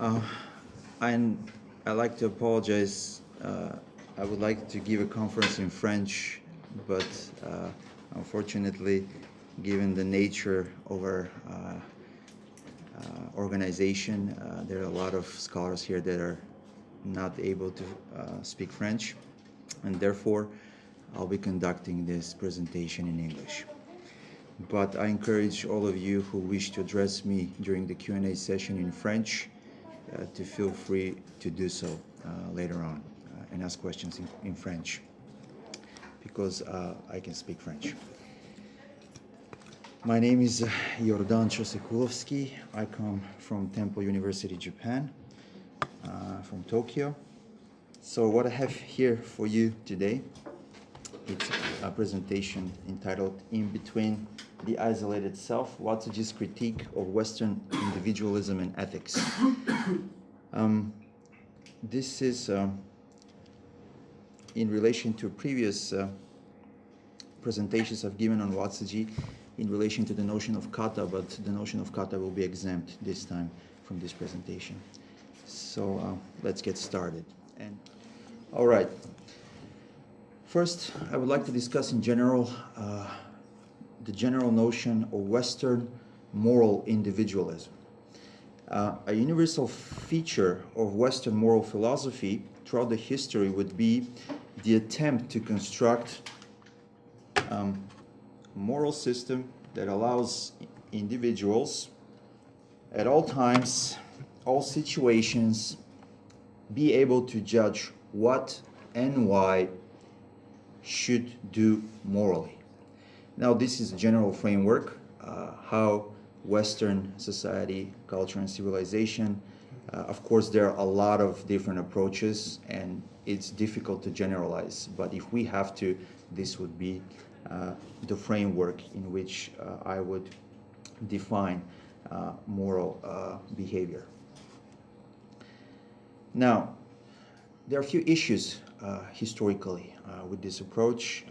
Uh, and I'd like to apologize. Uh, I would like to give a conference in French, but uh, unfortunately, given the nature of our uh, uh, organization, uh, there are a lot of scholars here that are not able to speak French, and therefore, I'll be conducting this presentation in English. But I encourage all of you who wish to address me during the Q&A session in French to feel free to do so uh, later on uh, and ask questions in, in French because uh, I can speak French. My name is uh, Jordan Chosekulovsky. I come from Temple University, Japan, uh, from Tokyo. So what I have here for you today, it's a presentation entitled In Between the Isolated Self, Watsuji's Critique of Western Individualism and Ethics. Um, this is um, in relation to previous uh, presentations I've given on Watsuji in relation to the notion of kata, but the notion of kata will be exempt this time from this presentation. So uh, let's get started. And all right. First, I would like to discuss in general uh, the general notion of Western moral individualism. Uh, a universal feature of Western moral philosophy throughout the history would be the attempt to construct um, a moral system that allows individuals at all times, all situations, be able to judge what and why should do morally. Now, this is a general framework, uh, how Western society, culture, and civilization. Uh, of course, there are a lot of different approaches, and it's difficult to generalize. But if we have to, this would be uh, the framework in which uh, I would define uh, moral uh, behavior. Now, there are a few issues historically with this approach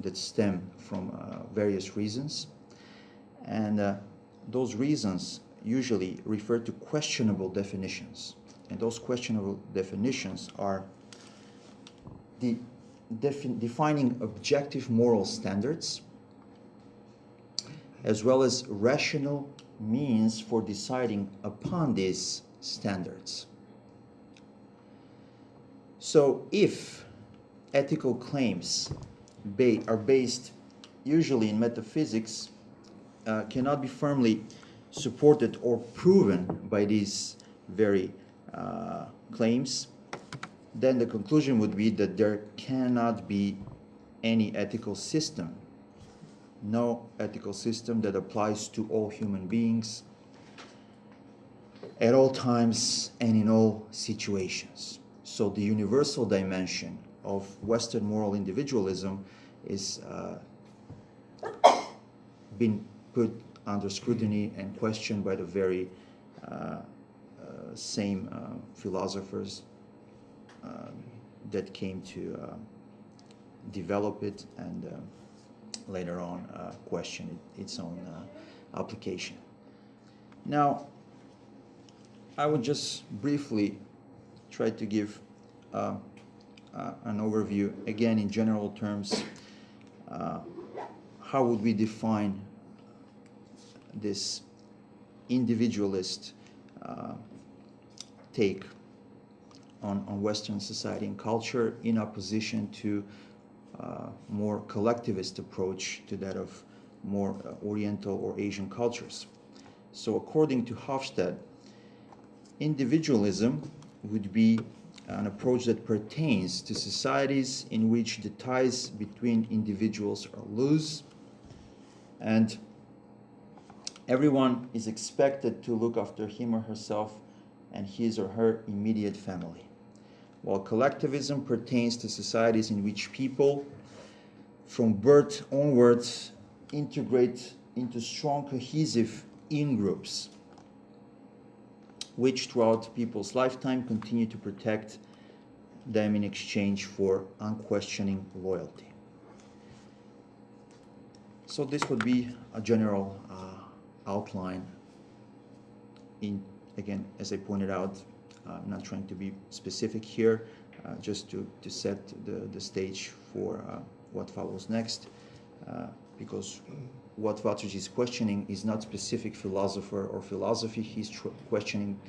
that stem from uh, various reasons. And uh, those reasons usually refer to questionable definitions. And those questionable definitions are the defi defining objective moral standards, as well as rational means for deciding upon these standards. So if ethical claims ba are based usually in metaphysics, uh, cannot be firmly supported or proven by these very uh, claims, then the conclusion would be that there cannot be any ethical system, no ethical system that applies to all human beings at all times and in all situations. So the universal dimension of Western moral individualism is uh, been put under scrutiny and questioned by the very uh, uh, same uh, philosophers um, that came to uh, develop it and uh, later on uh, question it, its own application. Now, I would just briefly try to give an overview, again in general terms, how would we define this individualist uh, take on, on Western society and culture in opposition to uh, more collectivist approach to that of more uh, Oriental or Asian cultures. So according to Hofstede, individualism would be an approach that pertains to societies in which the ties between individuals are loose. And everyone is expected to look after him or herself and his or her immediate family. While collectivism pertains to societies in which people from birth onwards integrate into strong cohesive in-groups which throughout people's lifetime continue to protect them in exchange for unquestioning loyalty. So this would be a general uh, outline in again, as I pointed out, I'm not trying to be specific here, uh, just to, to set the, the stage for uh, what follows next, uh, because what Watsuji is questioning is not specific philosopher or philosophy, he's questioning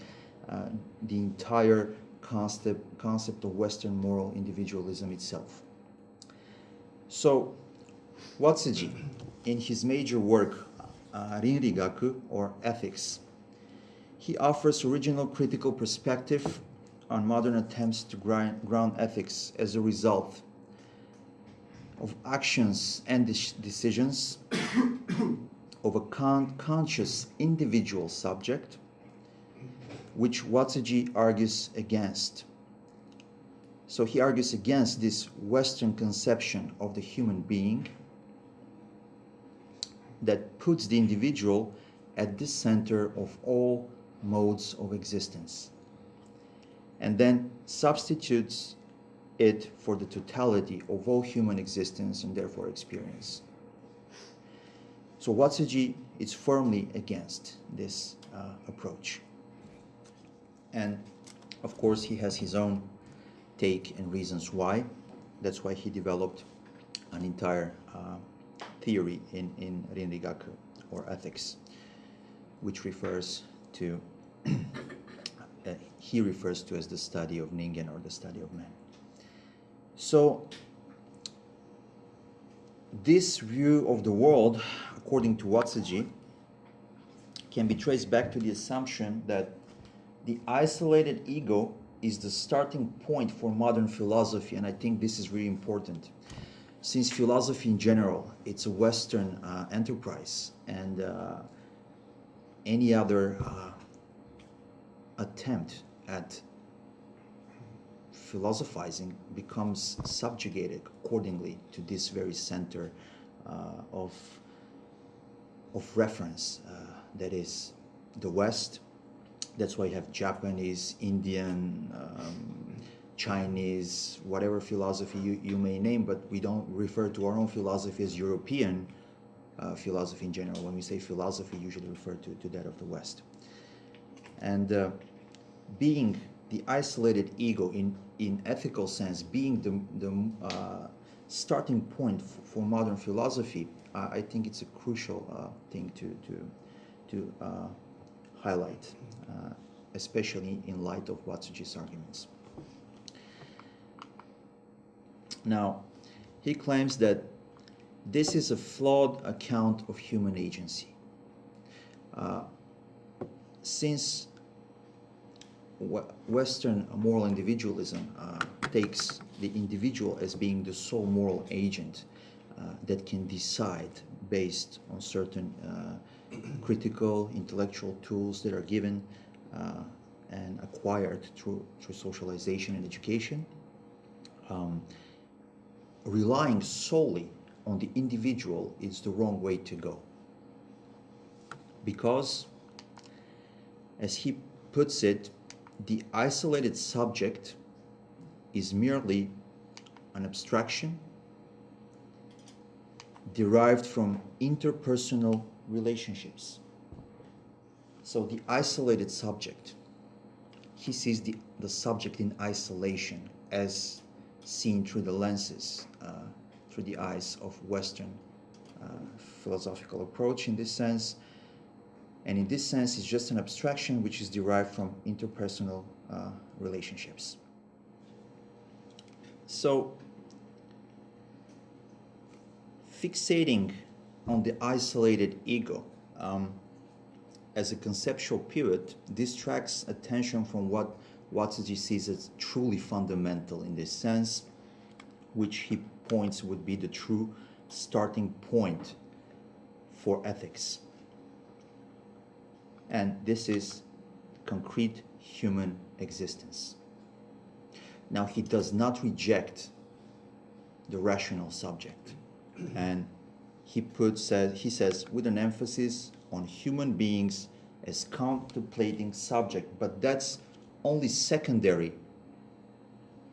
uh, the entire concept, concept of Western moral individualism itself. So, Watsuji, in his major work, uh, Rinrigaku, or Ethics, he offers original critical perspective on modern attempts to ground ethics as a result of actions and decisions of a con- conscious individual subject, which Watsuji argues against. So he argues against this Western conception of the human being that puts the individual at the center of all modes of existence and then substitutes it for the totality of all human existence and therefore experience. So Watsuji is firmly against this uh, approach. And of course, he has his own take and reasons why. That's why he developed an entire uh, theory in, in Rinrigaku or ethics, which refers to, uh, he refers to as the study of Ningen or the study of man. So, this view of the world, according to Watsuji, can be traced back to the assumption that the isolated ego is the starting point for modern philosophy, and I think this is really important. Since philosophy in general it's a western uh, enterprise and uh, any other uh, attempt at philosophizing becomes subjugated accordingly to this very center uh, of of reference uh, that is the west that's why you have japanese indian um, Chinese, whatever philosophy you, you may name, but we don't refer to our own philosophy as European uh, philosophy in general. When we say philosophy, we usually refer to, to that of the West. And uh, being the isolated ego in, in ethical sense, being the, the uh, starting point for modern philosophy, I think it's a crucial uh, thing to, to, to uh, highlight, uh, especially in light of Watsuji's arguments. Now, he claims that this is a flawed account of human agency. Uh, since Western moral individualism uh, takes the individual as being the sole moral agent uh, that can decide based on certain uh, critical intellectual tools that are given and acquired through, through socialization and education. Um, relying solely on the individual is the wrong way to go. Because, as he puts it, the isolated subject is merely an abstraction derived from interpersonal relationships. So the isolated subject, he sees the, the subject in isolation as seen through the lenses, uh, through the eyes of Western uh, philosophical approach in this sense. And in this sense, it's just an abstraction which is derived from interpersonal uh, relationships. So, fixating on the isolated ego um, as a conceptual pivot distracts attention from what Watsuji sees as truly fundamental in this sense, which he points would be the true starting point for ethics. And this is concrete human existence. Now, he does not reject the rational subject. And he puts, he says, with an emphasis on human beings as contemplating subject, but that's only secondary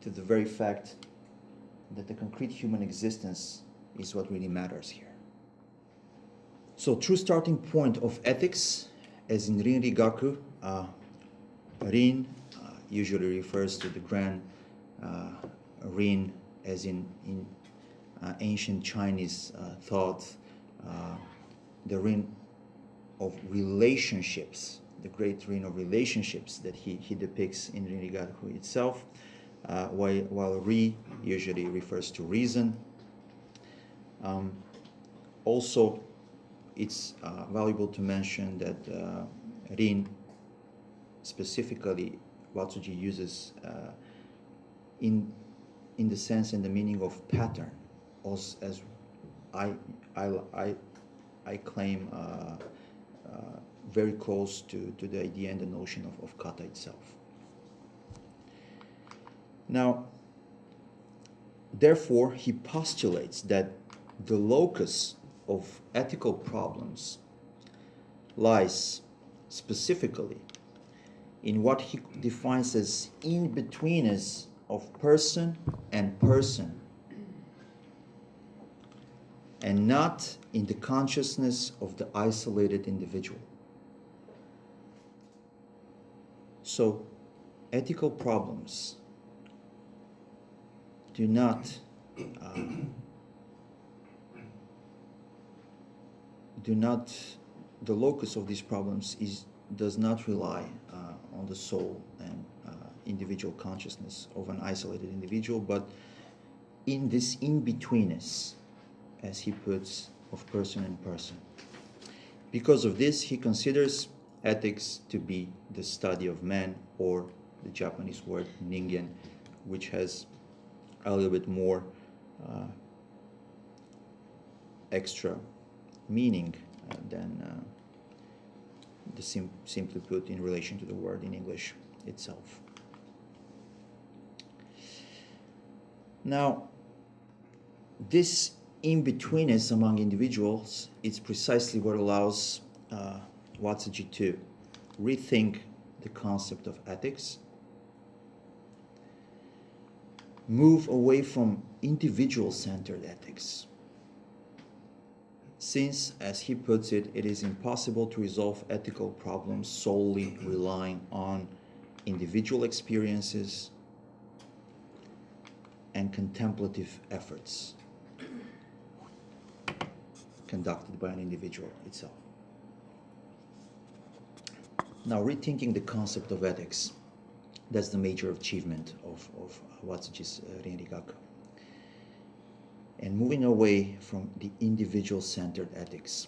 to the very fact that the concrete human existence is what really matters here. So, true starting point of ethics, as in Rinrigaku, uh, Rin uh, usually refers to the grand uh, Rin as in, in uh, ancient Chinese uh, thought, uh, the Rin of relationships, the great Rin of relationships that he, he depicts in Rinrigaku itself, uh, while, while Ri usually refers to reason. Um, also, it's uh, valuable to mention that uh, Rin specifically Watsuji uses uh, in in the sense and the meaning of pattern, as, as I, I, I, I claim uh, uh, very close to, to the idea and the notion of, of kata itself. Now, therefore, he postulates that the locus of ethical problems lies specifically in what he defines as in-betweenness of person and person and not in the consciousness of the isolated individual. So, ethical problems do not uh, do not the locus of these problems is does not rely uh, on the soul and uh, individual consciousness of an isolated individual, but in this in-betweenness, as he puts, of person and person. Because of this, he considers ethics to be the study of man, or the Japanese word ningen, which has a little bit more uh, extra meaning uh, than uh, the sim simply put in relation to the word in English itself. Now, this in-betweenness among individuals is precisely what allows uh, Watsuji to rethink the concept of ethics, move away from individual-centered ethics, since, as he puts it, it is impossible to resolve ethical problems solely relying on individual experiences and contemplative efforts conducted by an individual itself. Now, rethinking the concept of ethics, that's the major achievement of, of Watsuji's uh, Rinrigaku. And moving away from the individual-centered ethics,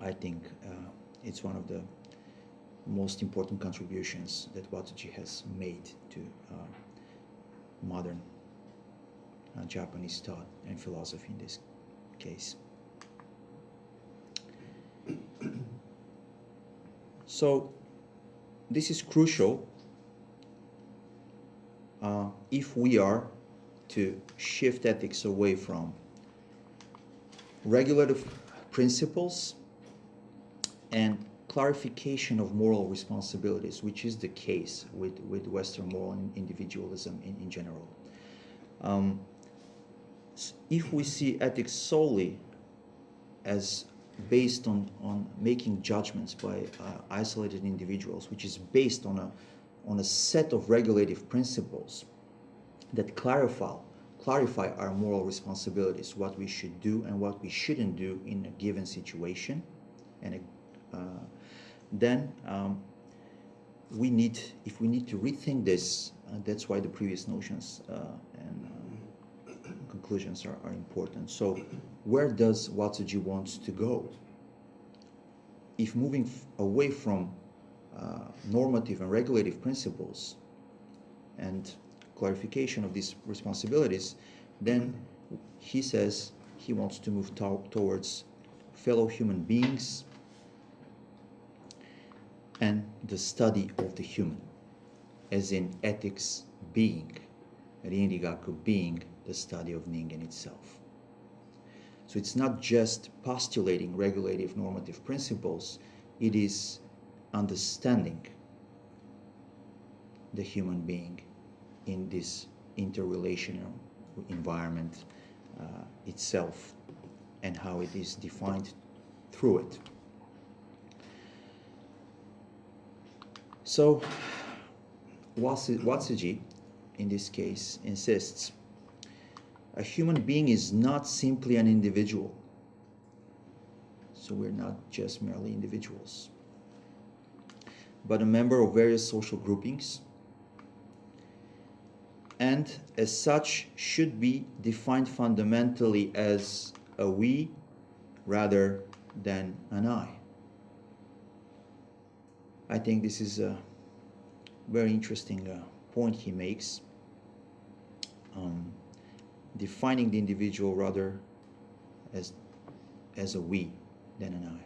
I think uh, it's one of the most important contributions that Watsuji has made to uh, modern uh, Japanese thought and philosophy in this case. so this is crucial uh, if we are to shift ethics away from regulative principles and clarification of moral responsibilities, which is the case with, with Western moral individualism in, in general. Um, if we see ethics solely as based on, on making judgments by uh, isolated individuals, which is based on a, on a set of regulative principles that clarify, clarify our moral responsibilities, what we should do and what we shouldn't do in a given situation, and uh, then um, we need, if we need to rethink this, uh, that's why the previous notions uh, and conclusions are, are important. So where does Watsuji want to go? If moving away from uh, normative and regulative principles and clarification of these responsibilities, then he says he wants to move to towards fellow human beings and the study of the human, as in ethics being, Rinrigaku being the study of Ningen itself. So it's not just postulating regulative normative principles, it is understanding the human being in this interrelational environment uh, itself and how it is defined through it. So Watsu- Watsuji, in this case, insists a human being is not simply an individual. So we're not just merely individuals, but a member of various social groupings, and as such should be defined fundamentally as a we rather than an I. I think this is a very interesting uh, point he makes. Um, defining the individual rather as, as a we than an I.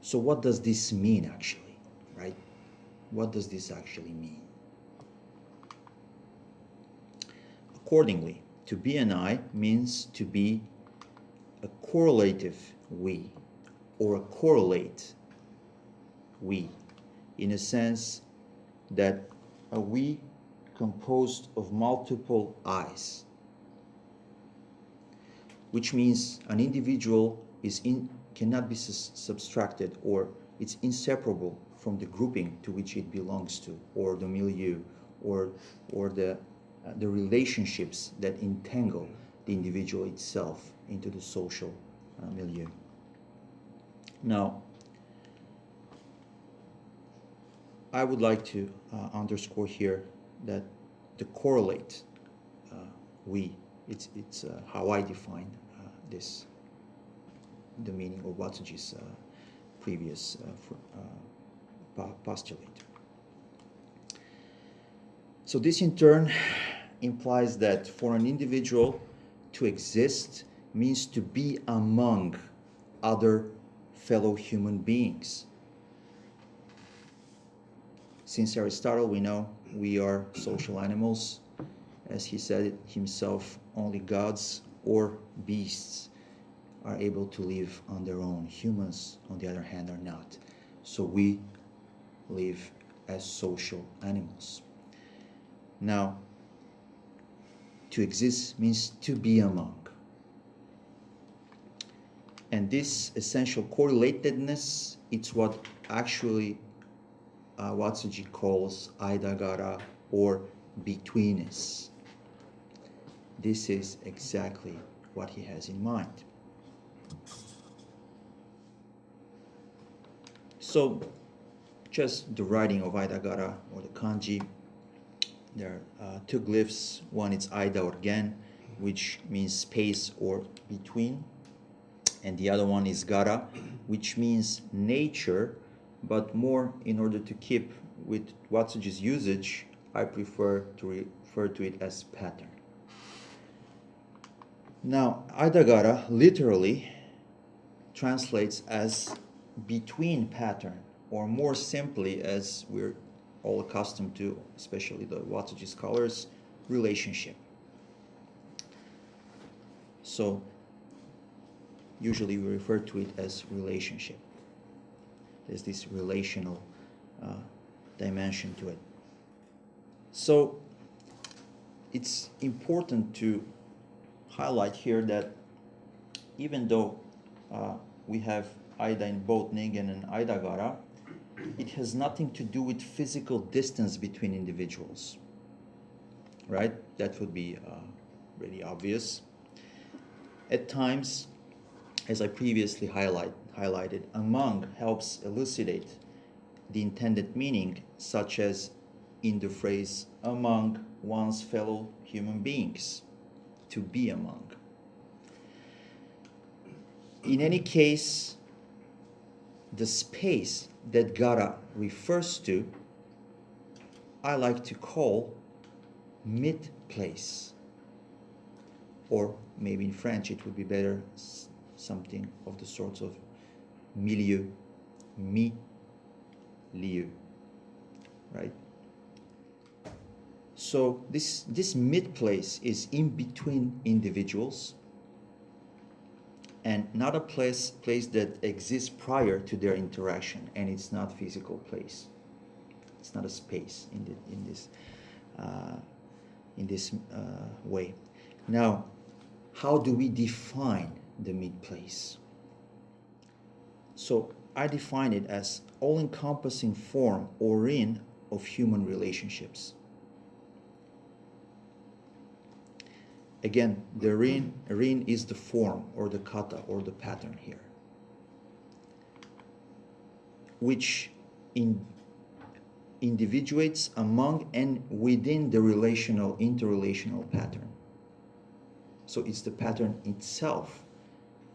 So, what does this mean actually, right? What does this actually mean? Accordingly, to be an I means to be a correlative we or a correlate we in a sense that a we composed of multiple I's, which means an individual is in, cannot be subtracted or it's inseparable from the grouping to which it belongs to, or the milieu, or, or the, the relationships that entangle the individual itself into the social uh, milieu. Now, I would like to uh, underscore here that the correlate uh, we it's it's uh, how I define uh, this the meaning of Watsuji's uh, previous uh, postulate. So this in turn implies that for an individual to exist means to be among other fellow human beings. Since Aristotle, we know we are social animals. As he said himself, only gods or beasts are able to live on their own. Humans, on the other hand, are not. So we live as social animals. Now, to exist means to be among. And this essential correlatedness, it's what actually uh, Watsuji calls Aidagara or betweenness. This is exactly what he has in mind. So, just the writing of Aidagara or the kanji, there are two glyphs. One is Ida or Gen, which means space or between, and the other one is Gara, which means nature but more in order to keep with Watsuji's usage, I prefer to refer to it as pattern. Now, Aidagara literally translates as between pattern, or more simply, as we're all accustomed to, especially the Watsuji scholars, relationship. So, usually we refer to it as relationship. There's this relational uh, dimension to it. So it's important to highlight here that even though uh, we have Aida in both Ningen and Aidagara, it has nothing to do with physical distance between individuals. Right? That would be uh, really obvious. At times, as I previously highlight, highlighted, among helps elucidate the intended meaning, such as in the phrase among one's fellow human beings, to be among. In any case, the space that Gara refers to, I like to call mid place. Or maybe in French it would be better something of the sorts of milieu, mi-lieu, right? So this this mid place is in between individuals and not a place place that exists prior to their interaction and it's not physical place. It's not a space in the, in this uh, in this uh, way. Now how do we define the mid place? So i define it as all encompassing form or in of human relationships. Again, the rin, rin is the form or the kata or the pattern here, which in, individuates among and within the relational, interrelational pattern. So it's the pattern itself,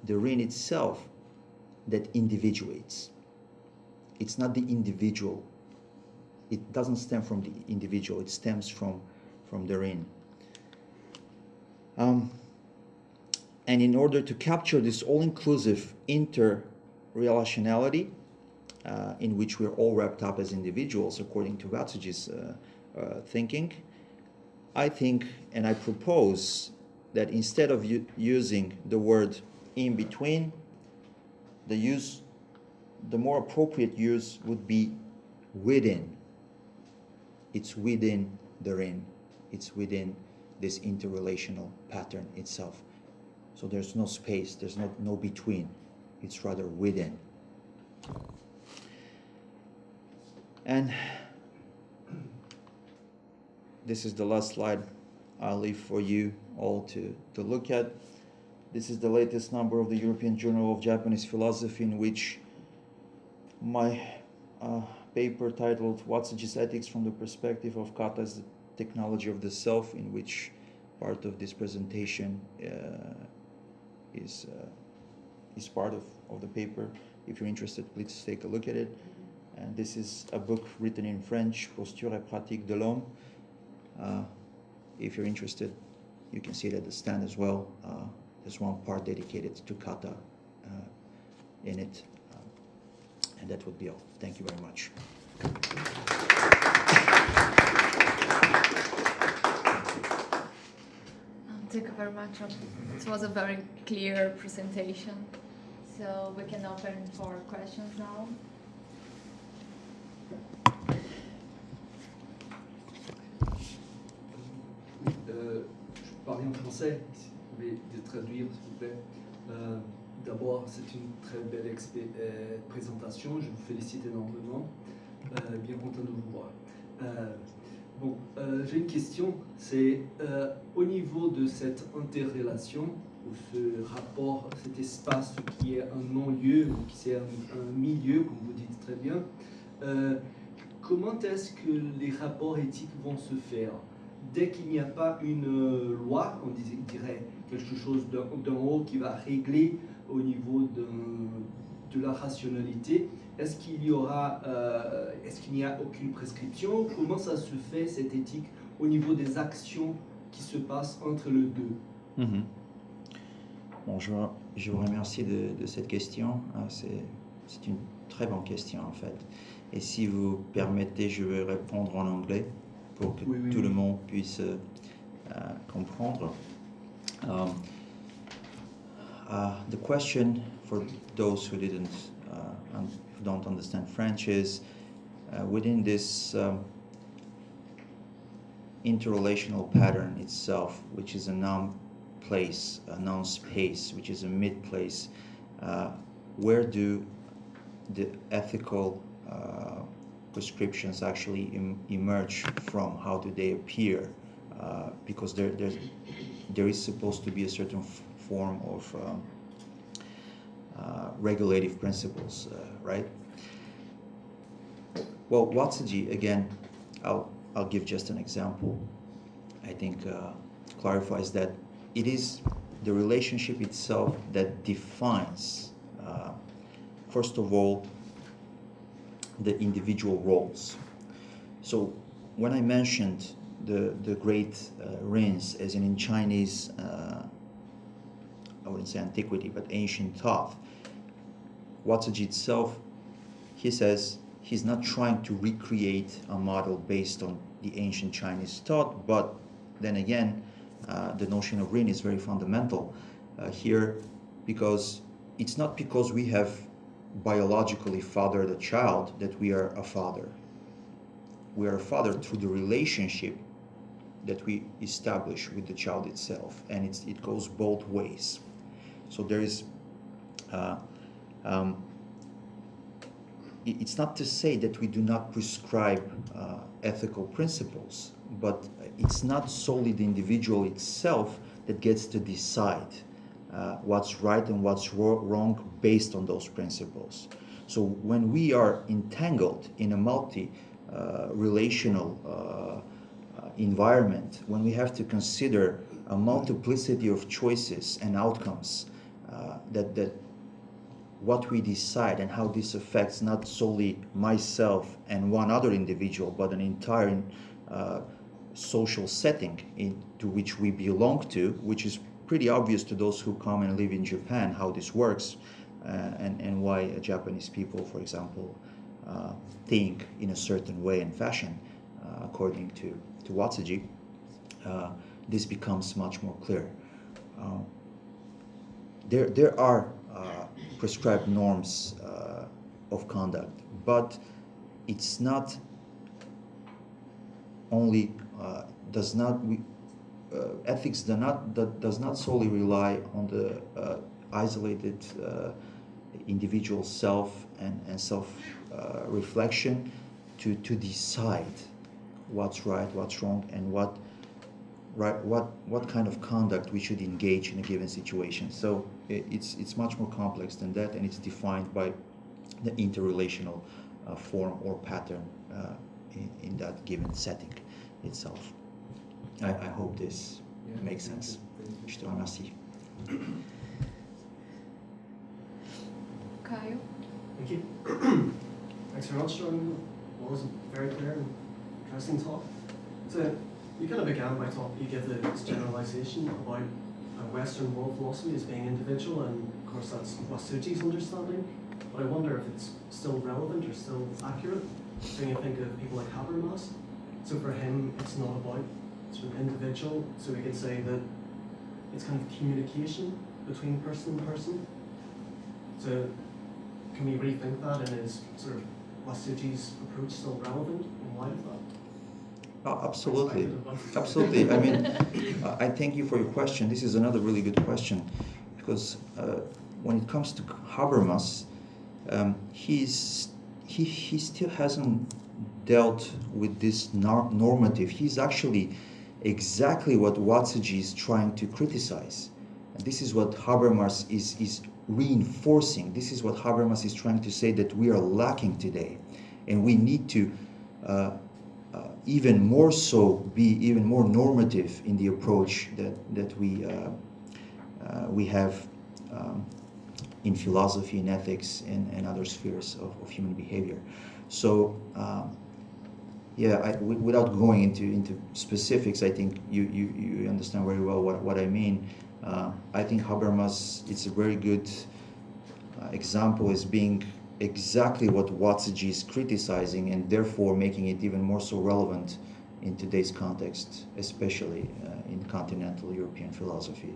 the rin itself, that individuates. It's not the individual. It doesn't stem from the individual. It stems from, from the rin. Um, and in order to capture this all-inclusive inter-relationality, uh, in which we're all wrapped up as individuals, according to Watsuji's uh, uh, thinking, I think and I propose that instead of using the word in between, the use, the more appropriate use would be within. It's within the rin. It's within this interrelational pattern itself. So there's no space, there's no, no between. It's rather within. And this is the last slide I'll leave for you all to, to look at. This is the latest number of the European Journal of Japanese Philosophy in which my uh, paper titled Watsuji's Ethics from the Perspective of Kata as the Technology of the Self, in which part of this presentation uh, is, uh, is part of, of the paper. If you're interested, please take a look at it. And this is a book written in French, Posture et pratique de l'homme. Uh, if you're interested, you can see it at the stand as well. Uh, there's one part dedicated to kata uh, in it. Um, and that would be all. Thank you very much. Thank you very much. It was a very clear presentation. So we can open for questions now. Euh, je parlais en français, si vous pouvez traduire s'il vous plaît. Euh, D'abord, c'est une très belle euh, présentation, je vous félicite énormément. Euh, bien content de vous voir. Euh, bon, euh, j'ai une question, c'est euh, au niveau de cette interrelation, ou ce rapport, cet espace qui est un non-lieu, ou qui est un, milieu, comme vous dites très bien, comment est-ce que les rapports éthiques vont se faire? Dès qu'il n'y a pas une euh, loi, on dirait quelque chose d'en haut qui va régler au niveau de, la rationalité, est-ce qu'il y aura, euh, est-ce qu'il n'y a aucune prescription? Comment ça se fait cette éthique au niveau des actions qui se passent entre les deux? Mm -hmm. Bon, je, vous remercie de, de cette question. Ah, c'est une très bonne question en fait. Et si vous permettez, je vais répondre en anglais pour que oui, oui, tout oui. le monde puisse euh, comprendre. Um, uh, the question for those who didn't uh, don't understand French is uh, within this um, interrelational pattern itself, which is a noun place, a noun space, which is a mid place, uh, where do the ethical uh, prescriptions actually em emerge from? How do they appear? Uh, because there, there is supposed to be a certain form of um, regulative principles, uh, right? Well, Watsuji, again, I'll, I'll give just an example, I think uh, clarifies that it is the relationship itself that defines, uh, first of all, the individual roles. So when I mentioned the, the great uh, as in in Chinese, uh, I wouldn't say antiquity, but ancient thought, Watsuji itself, he says he's not trying to recreate a model based on the ancient Chinese thought, but then again, uh, the notion of rin is very fundamental uh, here because it's not because we have biologically fathered a child that we are a father. We are a father through the relationship that we establish with the child itself, and it goes both ways. So there is, uh, um, it's not to say that we do not prescribe uh, ethical principles, but it's not solely the individual itself that gets to decide uh, what's right and what's wrong based on those principles. So when we are entangled in a multi uh, relational uh, uh, environment, when we have to consider a multiplicity of choices and outcomes, uh, that, that what we decide and how this affects not solely myself and one other individual, but an entire uh, social setting into which we belong to, which is pretty obvious to those who come and live in Japan how this works uh, and, and why Japanese people, for example, uh, think in a certain way and fashion, uh, according to, to Watsuji, uh, this becomes much more clear. Uh, there, there are prescribed norms uh, of conduct, but it's not only uh, does not we, uh, ethics do not do, does not solely rely on the uh, isolated uh, individual self and, and self uh, reflection to, to decide what's right, what's wrong, and what right what what kind of conduct we should engage in a given situation. So it's it's much more complex than that, and it's defined by the interrelational uh, form or pattern uh, in, in that given setting itself. I, I hope this Yeah, makes thank sense. you. Thank you. Je te remercie. Caio? Thank you. Thanks very much, John. Well, it was a very clear and interesting talk. So, you kind of began by talking, you gave this generalization about a Western world philosophy as being individual, and of course that's Watsuji's understanding. But I wonder if it's still relevant or still accurate. When you think of people like Habermas, so for him, it's not about sort of individual. So we could say that it's kind of communication between person and person. So can we rethink that and is sort of Watsuji's approach still relevant in light of that? Oh, absolutely. Absolutely. I mean, uh, I thank you for your question. This is another really good question because uh, when it comes to Habermas, um, he's he, he still hasn't dealt with this normative. He's actually exactly what Watsuji is trying to criticize. And this is what Habermas is, is reinforcing. This is what Habermas is trying to say that we are lacking today. And we need to uh, uh, even more so be even more normative in the approach that, that we, uh, uh, we have um, in philosophy and ethics and, and other spheres of, of human behavior. So, um, yeah, without going into, into specifics, I think you, you, you understand very well what, what I mean. Uh, I think Habermas, it's a very good uh, example as being exactly what Watsuji is criticizing and therefore making it even more so relevant in today's context, especially uh, in continental European philosophy,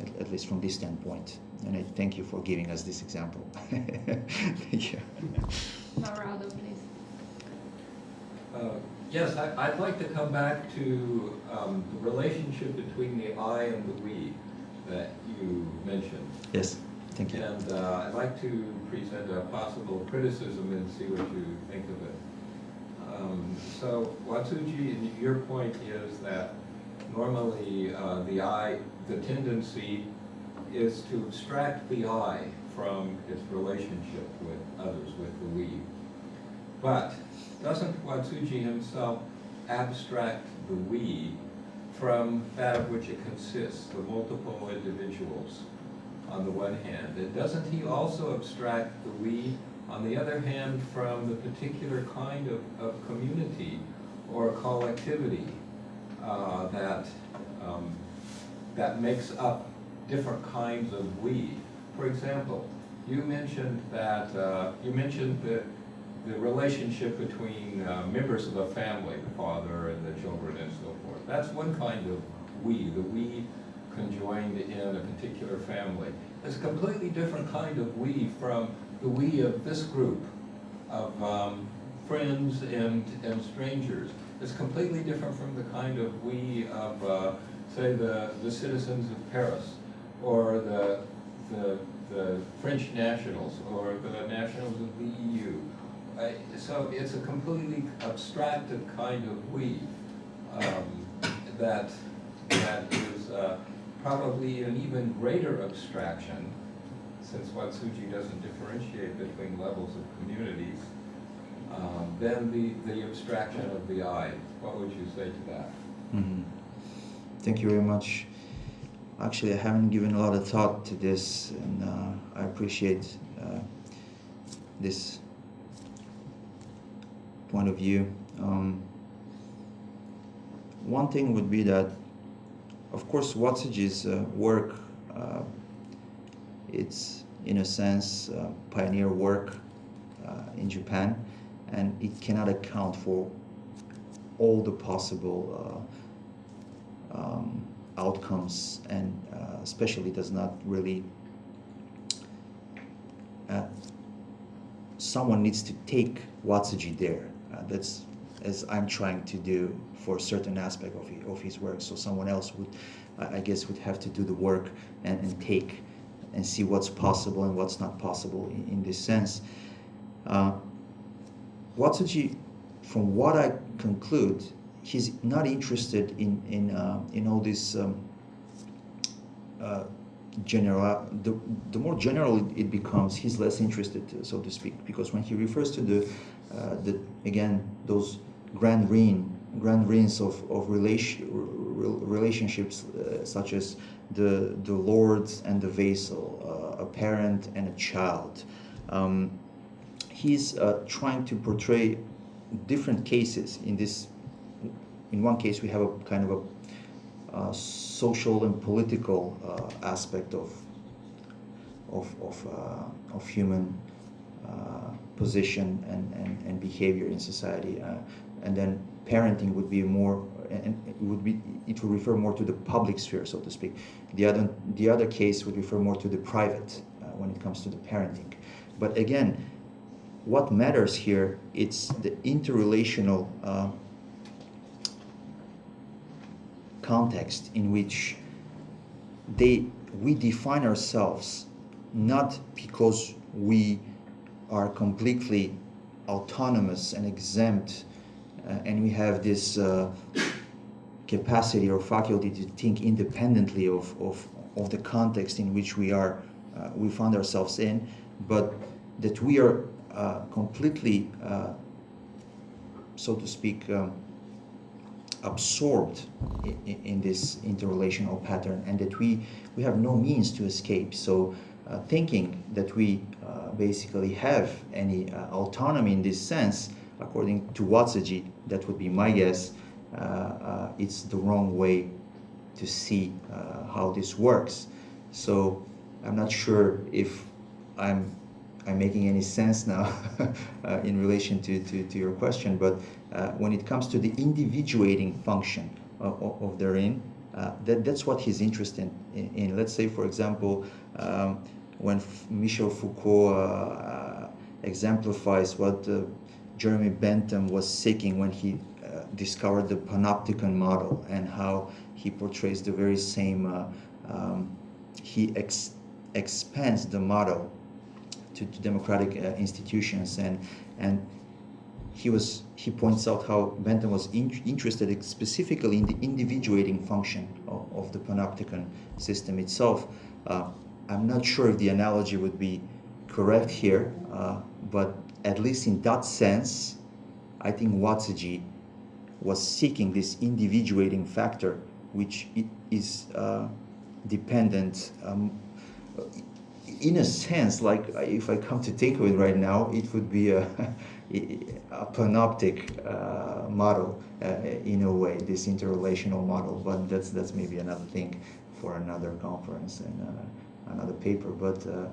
at, at least from this standpoint. And I thank you for giving us this example. thank you. Marado, please. Uh, Yes, I- I'd like to come back to um, the relationship between the I and the we that you mentioned. Yes, thank you. And uh, I'd like to present a possible criticism and see what you think of it. Um, So Watsuji, your point is that normally uh, the I, the tendency is to abstract the I from its relationship with others, with the we. But doesn't Watsuji himself abstract the we from that of which it consists, the multiple individuals on the one hand? And doesn't he also abstract the we, on the other hand, from the particular kind of, of community or collectivity uh, that, um, that makes up different kinds of we? For example, you mentioned that, uh, you mentioned the, the relationship between uh, members of a family, the father and the children and so forth. That's one kind of we, the we conjoined in a particular family. It's a completely different kind of we from the we of this group of um, friends and, and strangers. It's completely different from the kind of we of, uh, say, the, the citizens of Paris or the, the, the French nationals or the nationals of the EU so it's a completely abstracted kind of we um, that that is uh, probably an even greater abstraction, since Watsuji doesn't differentiate between levels of communities, um, than the, the abstraction of the I. What would you say to that? Mhm. Thank you very much. Actually, I haven't given a lot of thought to this, and uh, I appreciate uh, this point of view. Um, one thing would be that, of course, Watsuji's uh, work, uh, it's in a sense uh, pioneer work uh, in Japan, and it cannot account for all the possible uh, um, outcomes, and uh, especially does not really. Someone needs to take Watsuji there. That's as I'm trying to do for certain aspect of, of his work. So someone else would, I guess, would have to do the work and, and take and see what's possible and what's not possible in, in this sense. Uh, Watsuji, from what I conclude, he's not interested in in uh, in all this um, uh, general. The, the more general it, it becomes, he's less interested, so to speak, because when he refers to the uh, the again those grand reign grand reigns of of relation, relationships uh, such as the the lord and the vassal, uh, a parent and a child. Um, he's uh, trying to portray different cases in this in one case we have a kind of a uh, social and political uh, aspect of of of, uh, of human uh, position and, and, and behavior in society uh, and then parenting would be more and it would be it would refer more to the public sphere so to speak. The other the other case would refer more to the private uh, when it comes to the parenting. But again what matters here it's the interrelational uh, context in which they we define ourselves not because we are completely autonomous and exempt and we have this uh, capacity or faculty to think independently of, of, of the context in which we are uh, we found ourselves in but that we are uh, completely uh, so to speak um, absorbed in, in, this interrelational pattern and that we, we have no means to escape. So uh, thinking that we uh, basically have any uh, autonomy in this sense, according to Watsuji, that would be my guess, uh, uh, it's the wrong way to see uh, how this works. So I'm not sure if I'm I'm making any sense now uh, in relation to, to, to, your question, but uh, when it comes to the individuating function of, of the rin, uh, that, that's what he's interested in, in. Let's say, for example, um, when Michel Foucault exemplifies what Jeremy Bentham was seeking when he uh, discovered the panopticon model and how he portrays the very same, um, he ex expands the model to, to democratic uh, institutions and and he was he points out how Bentham was in, interested specifically in the individuating function of, of the panopticon system itself. Uh, I'm not sure if the analogy would be correct here, uh, but at least in that sense, I think Watsuji was seeking this individuating factor, which is uh, dependent um, in a sense, like if I come to think of it right now, it would be a, a panoptic uh, model uh, in a way, this interrelational model. But that's that's maybe another thing for another conference and uh, another paper. But uh,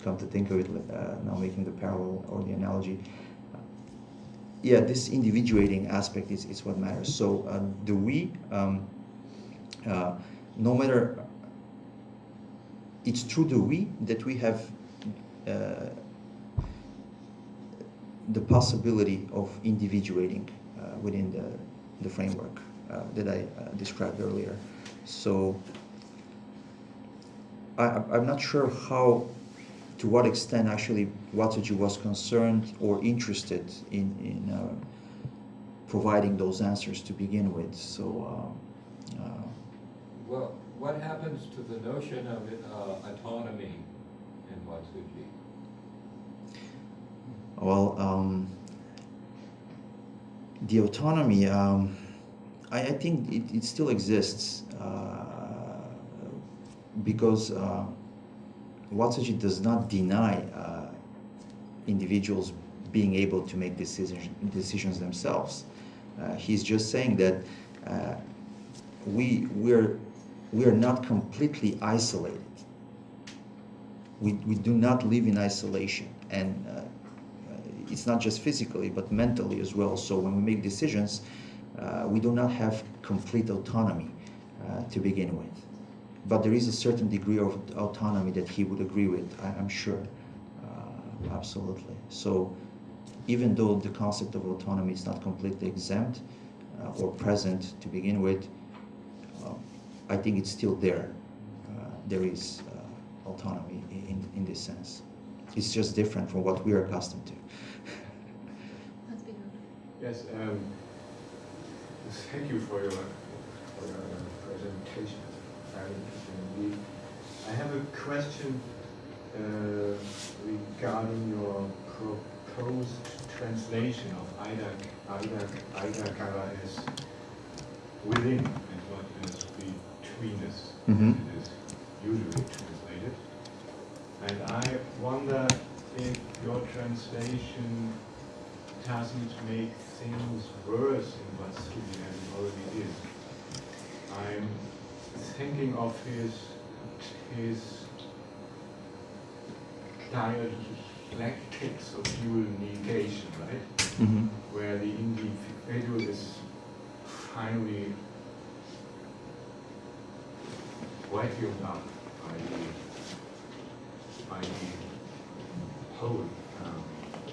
come to think of it, uh, now making the parallel or the analogy, yeah, this individuating aspect is, is what matters. So uh, do we, um, no matter it's through the we that we have uh, the possibility of individuating uh, within the, the framework uh, that I uh, described earlier. So I, I'm not sure how to what extent actually Watsuji was concerned or interested in, in uh, providing those answers to begin with. So, uh, uh, Well, what happens to the notion of uh, autonomy in Watsuji? well, um, the autonomy, um, I, I think it, it still exists uh, because uh, Watsuji does not deny uh, individuals being able to make decisions, decisions themselves. Uh, he's just saying that uh, we, we're, we're not completely isolated. We, we do not live in isolation. And uh, it's not just physically, but mentally as well. So when we make decisions, uh, we do not have complete autonomy uh, to begin with. But there is a certain degree of autonomy that he would agree with, I, am sure. Uh, absolutely. So even though the concept of autonomy is not completely exempt uh, or present to begin with, uh, I think it's still there. Uh, there is uh, autonomy in, in this sense. It's just different from what we are accustomed to. That's bigger. Yes, um, thank you for your, for your presentation. Very interesting indeed. I have a question uh, regarding your proposed translation of Ida, Ida, Ida as within and what is between us. Mhm. It is usually translated. And I wonder if your translation doesn't make things worse in Watsuji than it already is. I'm thinking of his his dialectics of dual negation, right? Mhm. Where the individual is finally vacuumed up by the by the whole. Um,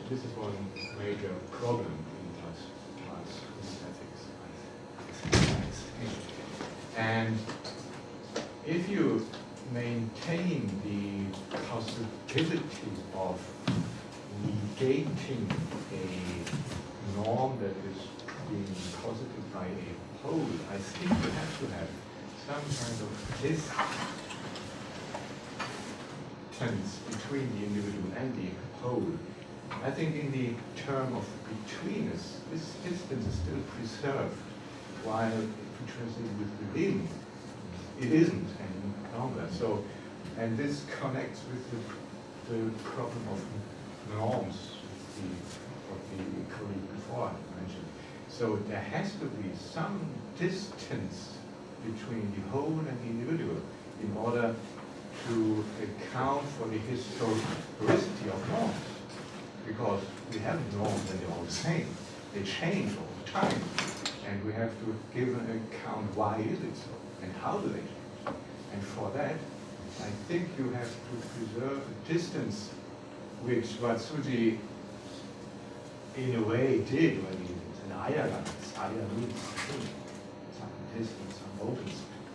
this is one major problem in class, class ethics, I think. And if you maintain the possibility of negating a norm that is being posited by a pole, I think you have to have some kind of distance between the individual and the whole. I think in the term of betweenness, this distance is still preserved, while if you translate with within, it isn't any longer. So, and this connects with the, the problem of norms, the, what the colleague before mentioned. So there has to be some distance between the whole and the individual in order to account for the historicity of norms. Because we have norms and they're all the same. They change all the time. And we have to give an account why is it so and how do they change. And for that, I think you have to preserve a distance which Watsuji in a way did when he was an Ayaga. Aya means some distance, some open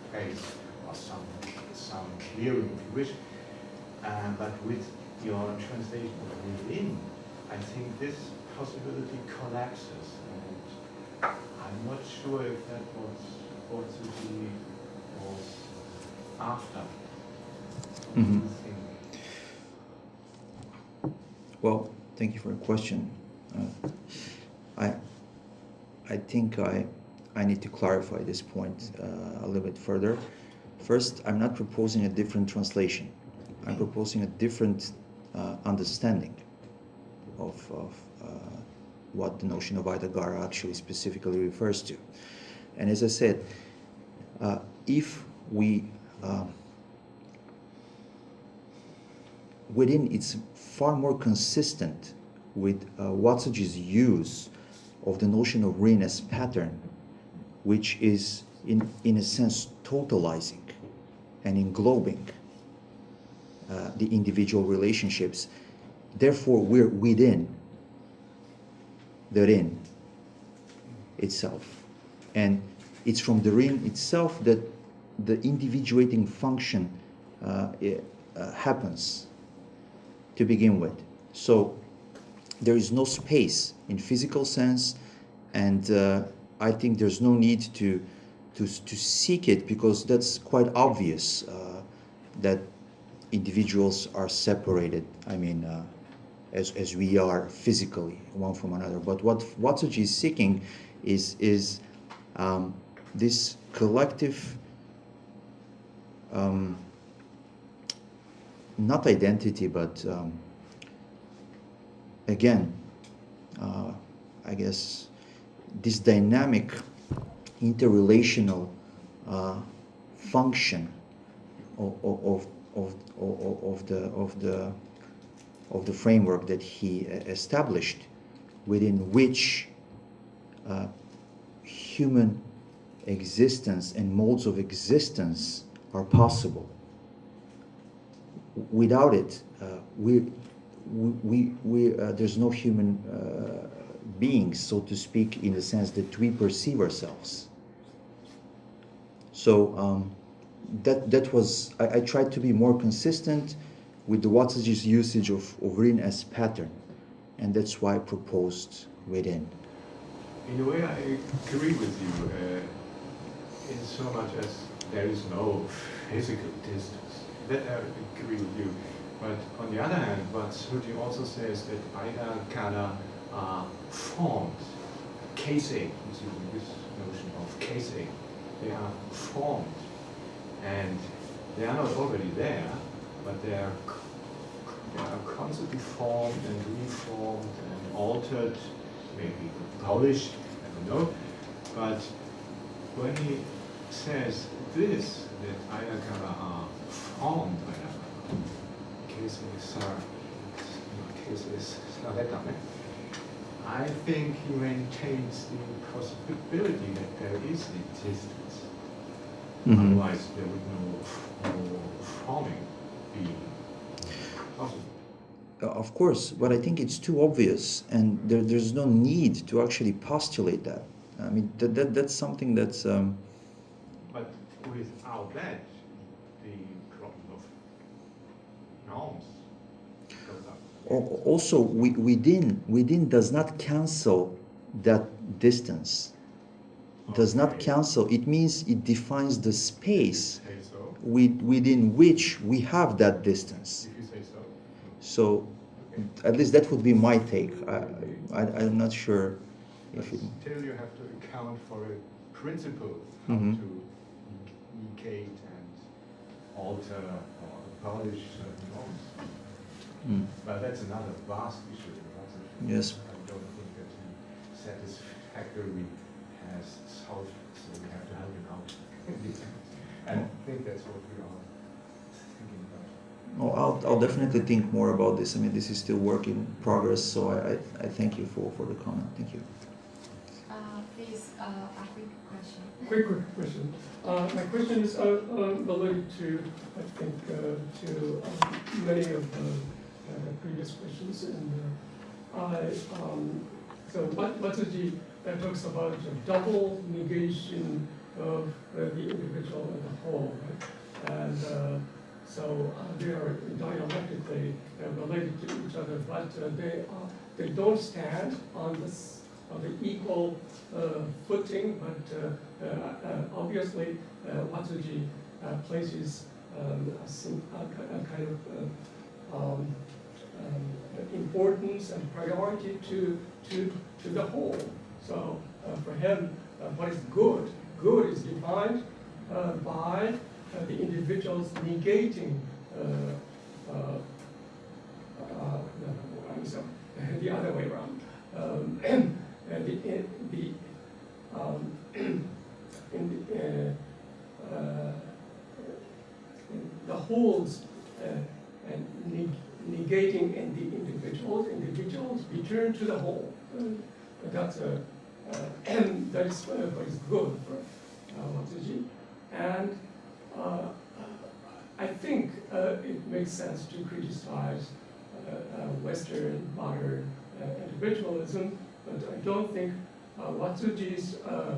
space, or some some clearing if you wish. But with your translation of within, I think this possibility collapses. And I'm not sure if that was was after. You Mhm. Well, thank you for your question. Uh, I, I think I, I need to clarify this point uh, a little bit further. First, I'm not proposing a different translation. I'm proposing a different uh, understanding of, of uh, what the notion of Aidagara actually specifically refers to. And as I said, uh, if we uh, within it's far more consistent with uh, Watsuji's use of the notion of rin as pattern, which is in, in a sense totalizing and englobing uh, the individual relationships. Therefore, we're within the rin itself. And it's from the rin itself that the individuating function uh, i- uh, happens to begin with. So there is no space in physical sense, and uh, I think there's no need to, to, to seek it because that's quite obvious uh, that individuals are separated. I mean, uh, as, as we are physically one from another. But what Watsuji is seeking is, is um, this collective, um, not identity, but um, again, uh, I guess this dynamic interrelational uh, function of, of, of, of, the, of the of the framework that he established within which uh, human existence and modes of existence are possible. Without it, uh, we, we, we, uh, there's no human uh, beings, so to speak, in the sense that we perceive ourselves. So um, that, that was, I, I tried to be more consistent with the Watsuji's usage of, of Rin as pattern. And that's why I proposed within. In a way, I agree with you uh, in so much as there is no physical distance. That I agree with you. But on the other hand, Watsuji also says that Aida Kana are formed, keisei, this notion of casing, they are formed. And they are not already there, but they are, they are constantly formed and reformed and altered, maybe polished, I don't know. But when he says this, that aidagara are formed aidagara, case is case is I think he maintains the possibility that there is the distance. Mhm. Otherwise, there would no, no forming be possible. Uh, Of course, but I think it's too obvious, and there, there's no need to actually postulate that. I mean, that, that, that's something that's. Um, without that, the problem of norms goes up. also, within, within does not cancel that distance. Does not cancel. It means it defines the space so, with, within which we have that distance. if you say so. So, Okay. at least that would be my take. I, I, I'm not sure if it. still you have to account for a principle, how Mhm. to negate and alter or polish certain norms. Mm. But that's another vast issue. That's a- Yes. I don't think that he satisfactorily has solved, it, so we have to help him out. And I think that's what we are thinking about. Oh, I'll, I'll definitely think more about this. I mean, this is still work in progress, so I, I, I thank you for, for the comment. Thank you. Uh, please, uh, a quick question. Quick, quick question. Uh, my question is uh, uh, related to, I think, uh, to um, many of the uh, previous questions. And uh, I, um, so Mat- Watsuji uh, talks about the double negation of uh, the individual and the whole. Right? And so they are dialectically related to each other, but they, are, they don't stand on this on the equal uh, footing, but uh, uh, obviously Watsuji places um, a, a kind of um, um, importance and priority to, to, to the whole. So for him, what is good? Good is defined by the individual's negating the other way around. Um, and the, in, the, um, in the, uh, uh, the wholes uh, and neg- negating in the individuals, individuals return to the whole. Uh, that's a, uh, and that is uh, what is good for uh, And uh, I think uh, it makes sense to criticize uh, uh, Western modern uh, individualism, but I don't think uh, Watsuji's uh,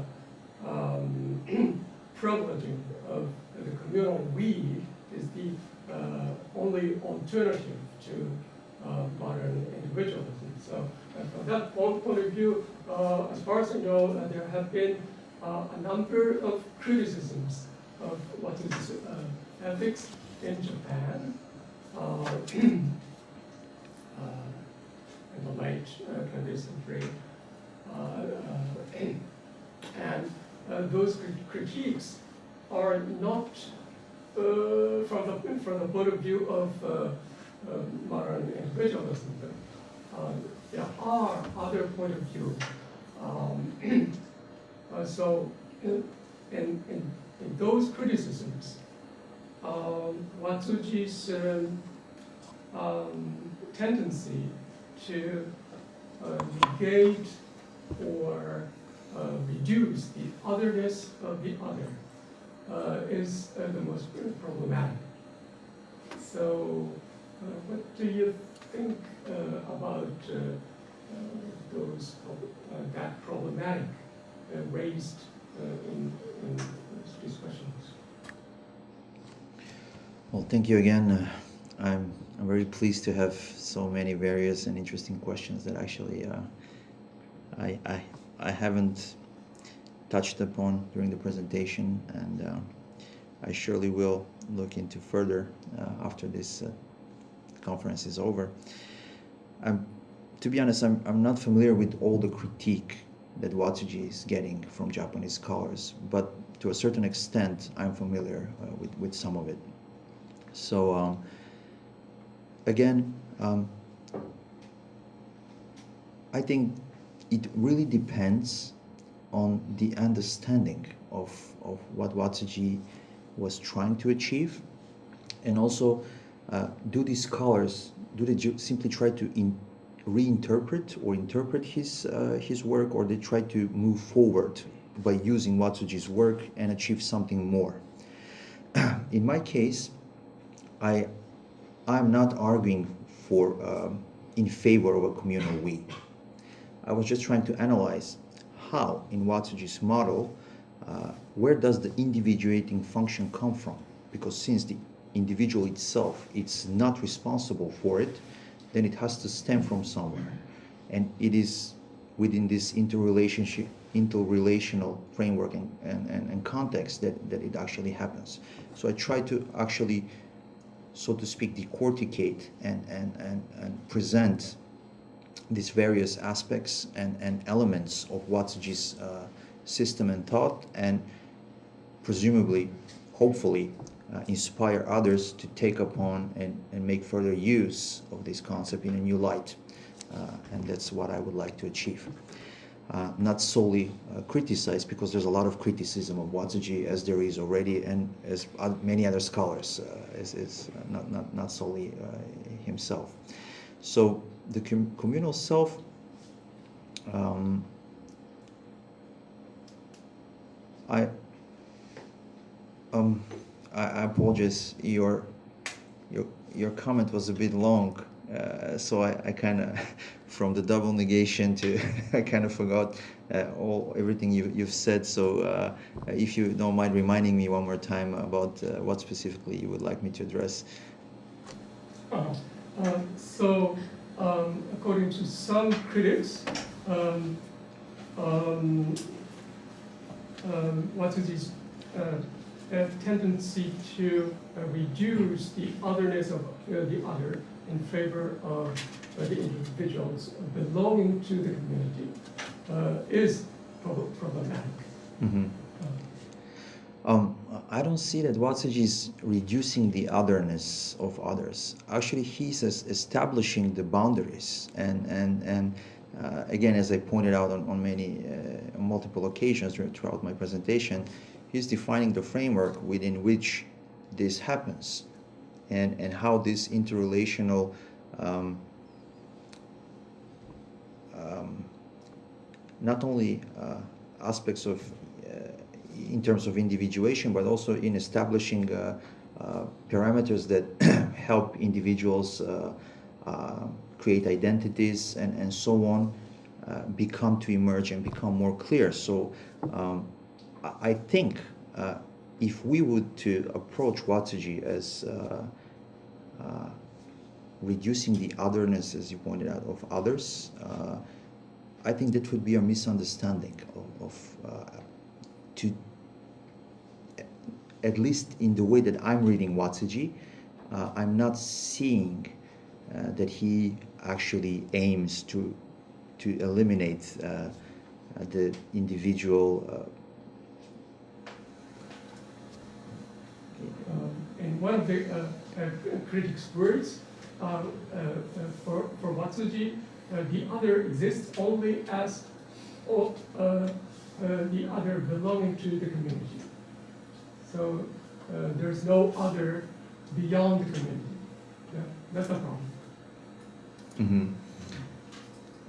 um, privileging of the communal we is the uh, only alternative to uh, modern individualism. So uh, from that point, of view, uh, as far as I know, there have been a number of criticisms of Watsuji's uh, ethics in Japan. In the light 20th century. Uh, uh, and uh, those crit- critiques are not uh, from the from the point of view of uh, uh, modern individualism. But, there are other point of view. Um, so in, in, in, in those criticisms, um, Watsuji's um, um, tendency to uh, negate or uh, reduce the otherness of the other uh, is the most problematic. So, what do you think about those that problematic raised in, in these discussions? Well, thank you again. Uh, I'm, I'm very pleased to have so many various and interesting questions that actually uh, I, I, I haven't touched upon during the presentation, and uh, I surely will look into further uh, after this uh, conference is over. I'm, to be honest, I'm, I'm not familiar with all the critique that Watsuji is getting from Japanese scholars, but to a certain extent, I'm familiar uh, with, with some of it. So um, again, um, I think it really depends on the understanding of, of what Watsuji was trying to achieve, and also uh, do these scholars do they simply try to in, reinterpret or interpret his uh, his work, or they try to move forward by using Watsuji's work and achieve something more? In my case, I I'm not arguing for um, in favor of a communal we. I was just trying to analyze how in Watsuji's model uh, where does the individuating function come from? Because since the individual itself it's not responsible for it, then it has to stem from somewhere, and it is within this interrelationship interrelational framework and, and, and, and context that, that it actually happens. So I try to actually so to speak, decorticate and, and, and, and present these various aspects and, and elements of Watsuji's uh, system and thought, and presumably, hopefully, uh, inspire others to take upon and, and make further use of this concept in a new light. Uh, and that's what I would like to achieve. Uh, not solely uh, criticize, because there's a lot of criticism of Watsuji, as there is already, and as many other scholars, uh, is, is not, not, not solely uh, himself. So the com- communal self um, I um I, I apologize your your your comment was a bit long uh, so I, I kind of from the double negation to I kind of forgot uh, all everything you, you've said. So uh, if you don't mind reminding me one more time about uh, what specifically you would like me to address. Uh, um, so, um, according to some critics, um, um, um, Watsuji's uh, have tendency to uh, reduce the otherness of uh, the other in favor of uh, the individuals belonging to the community uh, is prob- problematic. mm-hmm. Uh, Um, I don't see that Watsuji is reducing the otherness of others. Actually, he's establishing the boundaries, and and and uh, again, as I pointed out on, on many uh, multiple occasions throughout my presentation, he's defining the framework within which this happens, and and how this interrelational. Um, um, not only uh, aspects of uh, in terms of individuation, but also in establishing uh, uh, parameters that help individuals uh, uh, create identities and, and so on, become to emerge and become more clear. So um, I think if we would to approach Watsuji as uh, uh, reducing the otherness, as you pointed out, of others, uh, I think that would be a misunderstanding of, of uh, to at least in the way that I'm reading Watsuji, uh, I'm not seeing uh, that he actually aims to to eliminate the individual. Uh, Um, in one of the uh, uh, critics' words, uh, uh, uh, for, for Watsuji, uh, the other exists only as all, uh, uh, the other belonging to the community. So uh, there's no other beyond the community. Yeah, that's the problem. mhm.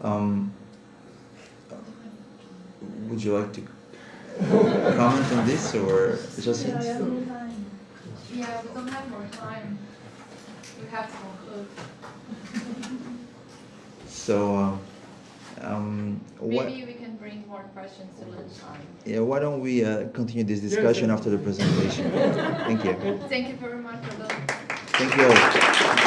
um, would you like to comment on this or just? Yeah, we don't have more time. We have to conclude. So, um, um, what? Maybe we can bring more questions to lunchtime. Yeah, why don't we uh, continue this discussion after the presentation? Thank you. Thank you very much Thank you all.